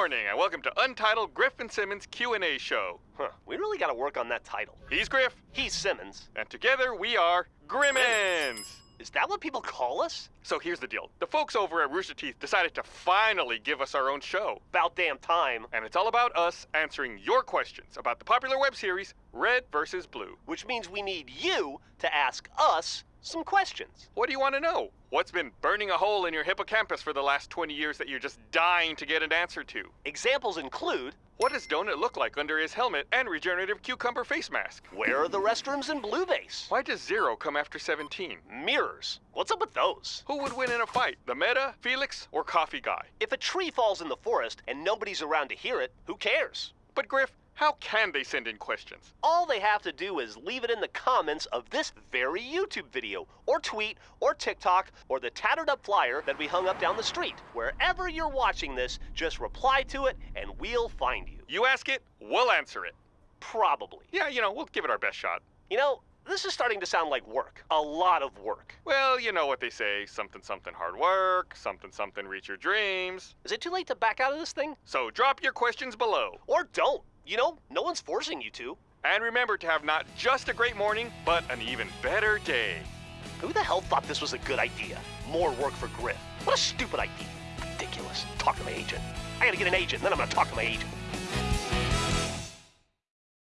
morning, and welcome to Untitled Griffin Simmons Q&A show. Huh, we really gotta work on that title. He's Grif, He's Simmons. and together we are Grimmins. Is that what people call us? So here's the deal. The folks over at Rooster Teeth decided to finally give us our own show. About damn time. And it's all about us answering your questions about the popular web series Red vs. Blue. Which means we need you to ask us some questions. What do you want to know? What's been burning a hole in your hippocampus for the last 20 years that you're just dying to get an answer to? Examples include What does Donut look like under his helmet and regenerative cucumber face mask? where are the restrooms in Blue Base? Why does zero come after 17? Mirrors. What's up with those? Who would win in a fight, the Meta, Felix, or Coffee Guy? If a tree falls in the forest and nobody's around to hear it, who cares? But Grif, how can they send in questions? All they have to do is leave it in the comments of this very YouTube video, or tweet, or TikTok, or the tattered up flyer that we hung up down the street. Wherever you're watching this, just reply to it and we'll find you. You ask it, we'll answer it. Probably. Yeah, you know, we'll give it our best shot. You know, this is starting to sound like work. A lot of work. Well, you know what they say something, something hard work, something, something reach your dreams. Is it too late to back out of this thing? So drop your questions below. Or don't. You know, no one's forcing you to. And remember to have not just a great morning, but an even better day. Who the hell thought this was a good idea? More work for Grif. What a stupid idea. Ridiculous. Talk to my agent. I gotta get an agent, then I'm gonna talk to my agent.